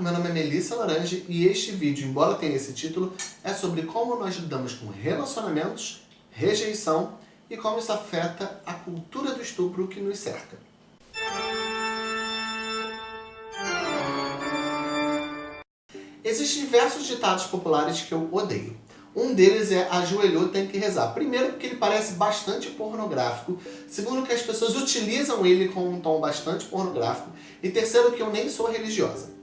meu nome é Melissa Laranje e este vídeo, embora tenha esse título, é sobre como nós lidamos com relacionamentos, rejeição e como isso afeta a cultura do estupro que nos cerca. Existem diversos ditados populares que eu odeio. Um deles é ajoelhou, tem que rezar. Primeiro porque ele parece bastante pornográfico. Segundo que as pessoas utilizam ele com um tom bastante pornográfico. E terceiro que eu nem sou religiosa.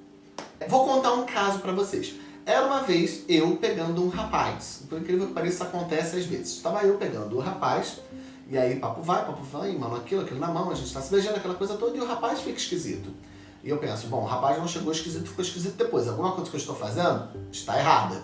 Vou contar um caso pra vocês. Era uma vez eu pegando um rapaz. Por incrível que pareça, acontece às vezes. Estava eu pegando o rapaz, e aí papo vai, papo vai, mano aquilo, aquilo na mão, a gente tá se beijando, aquela coisa toda, e o rapaz fica esquisito. E eu penso, bom, o rapaz não chegou esquisito, ficou esquisito depois. Alguma coisa que eu estou fazendo está errada.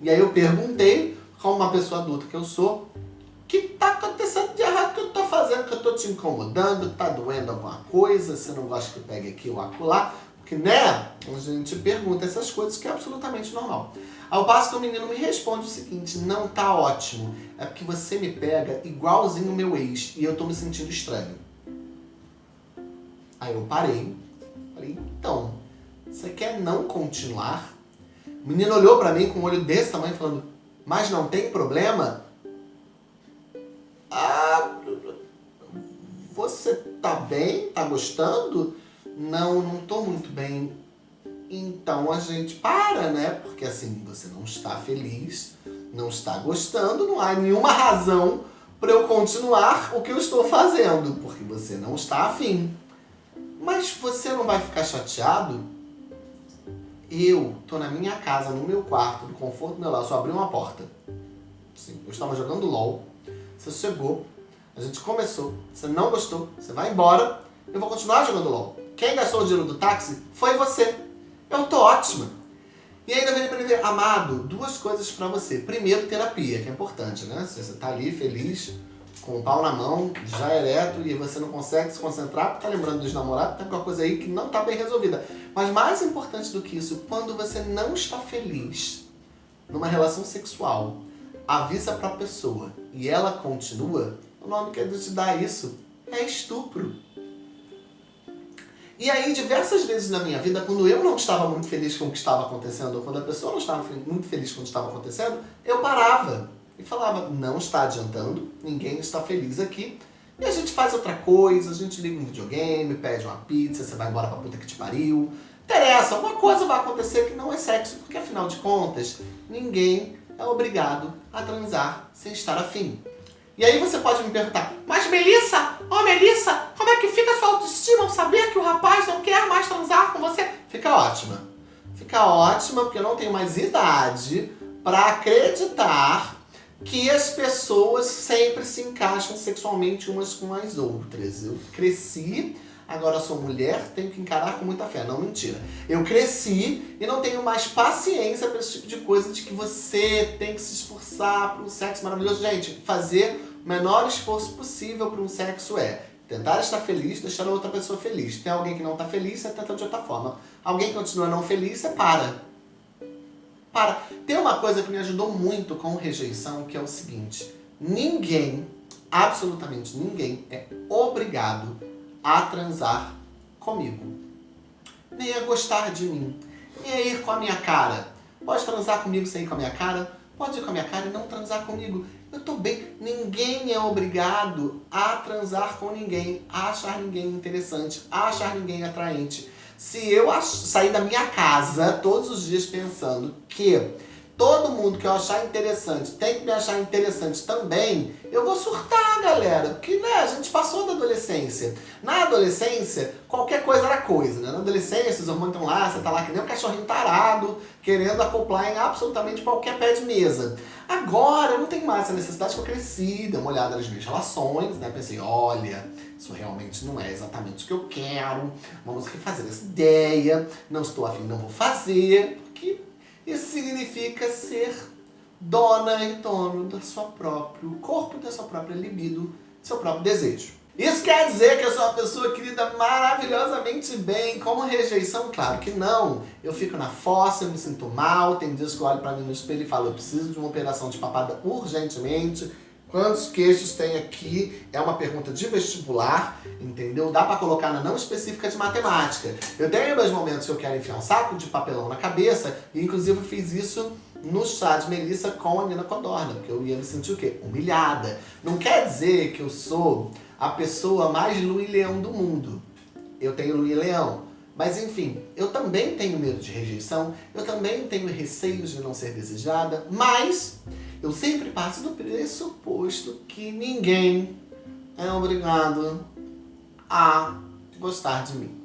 E aí eu perguntei, como uma pessoa adulta que eu sou, o que está acontecendo de errado que eu estou fazendo, que eu estou te incomodando, está doendo alguma coisa, você não gosta que eu pegue aqui ou acolá. Porque, né, a gente pergunta essas coisas que é absolutamente normal. Ao passo que o menino me responde o seguinte, não tá ótimo, é porque você me pega igualzinho o meu ex e eu tô me sentindo estranho. Aí eu parei, falei, então, você quer não continuar? O menino olhou pra mim com um olho desse tamanho falando, mas não tem problema? Ah, você tá bem? Tá gostando? Não, não tô muito bem. Então a gente para, né? Porque assim, você não está feliz, não está gostando, não há nenhuma razão para eu continuar o que eu estou fazendo, porque você não está afim. Mas você não vai ficar chateado? Eu tô na minha casa, no meu quarto, no conforto meu lar, só abri uma porta. Sim, eu estava jogando LOL, você chegou, a gente começou, você não gostou, você vai embora, eu vou continuar jogando LOL. Quem gastou o dinheiro do táxi foi você. Eu tô ótima. E ainda vem para dizer, amado, duas coisas para você. Primeiro, terapia, que é importante, né? Se você tá ali feliz, com o pau na mão, já ereto, e você não consegue se concentrar, porque tá lembrando dos namorados, tá com uma coisa aí que não tá bem resolvida. Mas mais importante do que isso, quando você não está feliz numa relação sexual, avisa pra pessoa e ela continua, o nome que a gente dá isso é estupro. E aí, diversas vezes na minha vida, quando eu não estava muito feliz com o que estava acontecendo, ou quando a pessoa não estava muito feliz com o que estava acontecendo, eu parava e falava, não está adiantando, ninguém está feliz aqui, e a gente faz outra coisa, a gente liga um videogame, pede uma pizza, você vai embora pra puta que te pariu. Interessa, alguma coisa vai acontecer que não é sexo, porque afinal de contas, ninguém é obrigado a transar sem estar afim. E aí você pode me perguntar, mas Melissa, ó oh, Melissa, como é que fica a sua autoestima ao saber que o rapaz não quer mais transar com você? Fica ótima. Fica ótima porque eu não tenho mais idade para acreditar que as pessoas sempre se encaixam sexualmente umas com as outras. Eu cresci, agora sou mulher, tenho que encarar com muita fé. Não, mentira. Eu cresci e não tenho mais paciência para esse tipo de coisa de que você tem que se esforçar para um sexo maravilhoso. Gente, fazer o menor esforço possível para um sexo é tentar estar feliz, deixar a outra pessoa feliz. Tem alguém que não está feliz, você tenta de outra forma. Alguém que continua não feliz, você para. Para. Tem uma coisa que me ajudou muito com rejeição, que é o seguinte. Ninguém, absolutamente ninguém, é obrigado a transar comigo. Nem a gostar de mim. Nem a ir com a minha cara. Pode transar comigo sem ir com a minha cara? Pode ir com a minha cara e não transar comigo. Eu tô bem. Ninguém é obrigado a transar com ninguém, a achar ninguém interessante, a achar ninguém atraente. Se eu sair da minha casa todos os dias pensando que todo mundo que eu achar interessante tem que me achar interessante também, eu vou surtar, galera. Porque, né, a gente passou da adolescência. Na adolescência, qualquer coisa era coisa, né? Na adolescência, os hormônios estão lá, você tá lá que nem um cachorrinho tarado, querendo acoplar em absolutamente qualquer pé de mesa. Agora, eu não tenho mais essa necessidade que eu cresci, dei uma olhada nas minhas relações, né? Pensei, olha, isso realmente não é exatamente o que eu quero, vamos refazer essa ideia, não estou afim, não vou fazer, isso significa ser dona e dono do seu próprio corpo, da sua própria libido, do seu próprio desejo. Isso quer dizer que eu sou uma pessoa que lida maravilhosamente bem com rejeição? Claro que não. Eu fico na fossa, eu me sinto mal, tem dias que eu olho pra mim no espelho e falo eu preciso de uma operação de papada urgentemente, Quantos queixos tem aqui? É uma pergunta de vestibular, entendeu? Dá pra colocar na não específica de matemática. Eu tenho meus momentos que eu quero enfiar um saco de papelão na cabeça, e inclusive fiz isso no chá de Melissa com a Nina Codorna, porque eu ia me sentir o quê? Humilhada. Não quer dizer que eu sou a pessoa mais Luiz Leão do mundo. Eu tenho Luiz Leão. Mas enfim, eu também tenho medo de rejeição, eu também tenho receios de não ser desejada, mas eu sempre passo do pressuposto que ninguém é obrigado a gostar de mim.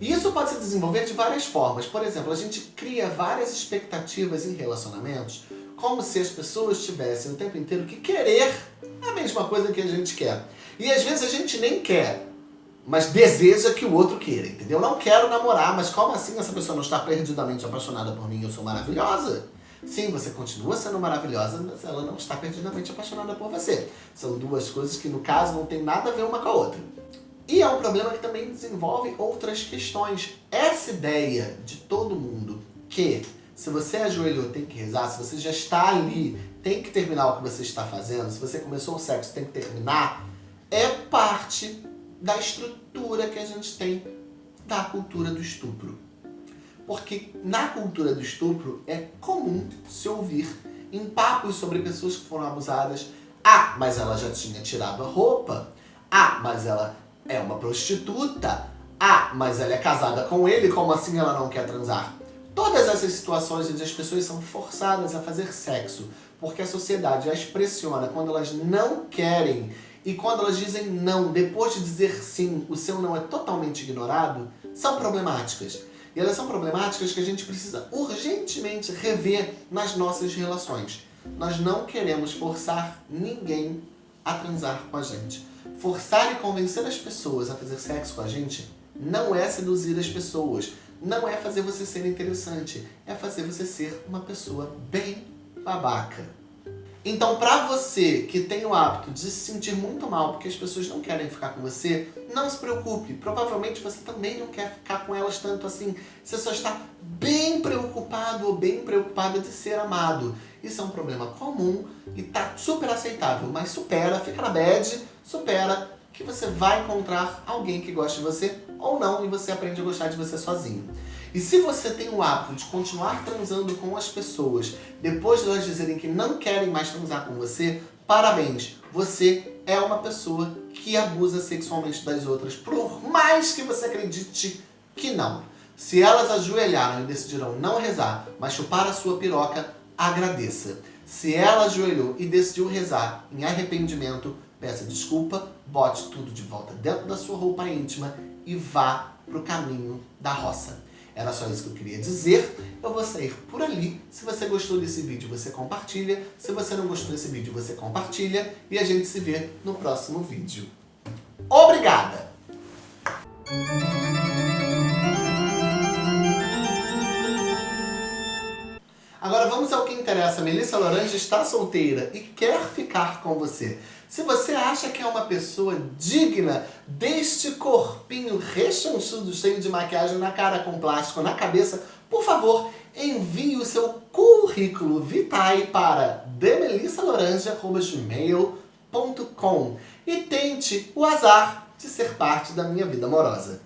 E isso pode se desenvolver de várias formas. Por exemplo, a gente cria várias expectativas em relacionamentos, como se as pessoas tivessem o tempo inteiro que querer a mesma coisa que a gente quer. E às vezes a gente nem quer, mas deseja que o outro queira, entendeu? Não quero namorar, mas como assim essa pessoa não está perdidamente apaixonada por mim? Eu sou maravilhosa? Sim, você continua sendo maravilhosa, mas ela não está perdidamente apaixonada por você. São duas coisas que, no caso, não tem nada a ver uma com a outra. E é um problema que também desenvolve outras questões. Essa ideia de todo mundo que se você ajoelhou tem que rezar, se você já está ali, tem que terminar o que você está fazendo, se você começou o sexo tem que terminar, é parte da estrutura que a gente tem da cultura do estupro. Porque na cultura do estupro é comum se ouvir em papos sobre pessoas que foram abusadas. Ah, mas ela já tinha tirado a roupa. Ah, mas ela é uma prostituta. Ah, mas ela é casada com ele, como assim ela não quer transar? Todas essas situações onde as pessoas são forçadas a fazer sexo, porque a sociedade as pressiona quando elas não querem e quando elas dizem não, depois de dizer sim, o seu não é totalmente ignorado, são problemáticas. E elas são problemáticas que a gente precisa urgentemente rever nas nossas relações. Nós não queremos forçar ninguém a transar com a gente. Forçar e convencer as pessoas a fazer sexo com a gente não é seduzir as pessoas, não é fazer você ser interessante, é fazer você ser uma pessoa bem babaca. Então, pra você que tem o hábito de se sentir muito mal porque as pessoas não querem ficar com você, não se preocupe. Provavelmente você também não quer ficar com elas tanto assim. Você só está bem preocupado ou bem preocupada de ser amado. Isso é um problema comum e tá super aceitável, mas supera, fica na bad, supera, que você vai encontrar alguém que goste de você ou não e você aprende a gostar de você sozinho. E se você tem o hábito de continuar transando com as pessoas depois de elas dizerem que não querem mais transar com você, parabéns! Você é uma pessoa que abusa sexualmente das outras, por mais que você acredite que não. Se elas ajoelharam e decidiram não rezar, mas chupar a sua piroca, agradeça. Se ela ajoelhou e decidiu rezar em arrependimento, peça desculpa, bote tudo de volta dentro da sua roupa íntima e vá para o caminho da roça. Era só isso que eu queria dizer. Eu vou sair por ali. Se você gostou desse vídeo, você compartilha. Se você não gostou desse vídeo, você compartilha. E a gente se vê no próximo vídeo. Obrigada! Agora vamos ao que interessa. Melissa Laranja está solteira e quer ficar com você. Se você acha que é uma pessoa digna deste corpinho rechonchudo, cheio de maquiagem na cara, com plástico na cabeça, por favor, envie o seu currículo vitae para demelissaloranja.gmail.com e tente o azar de ser parte da minha vida amorosa.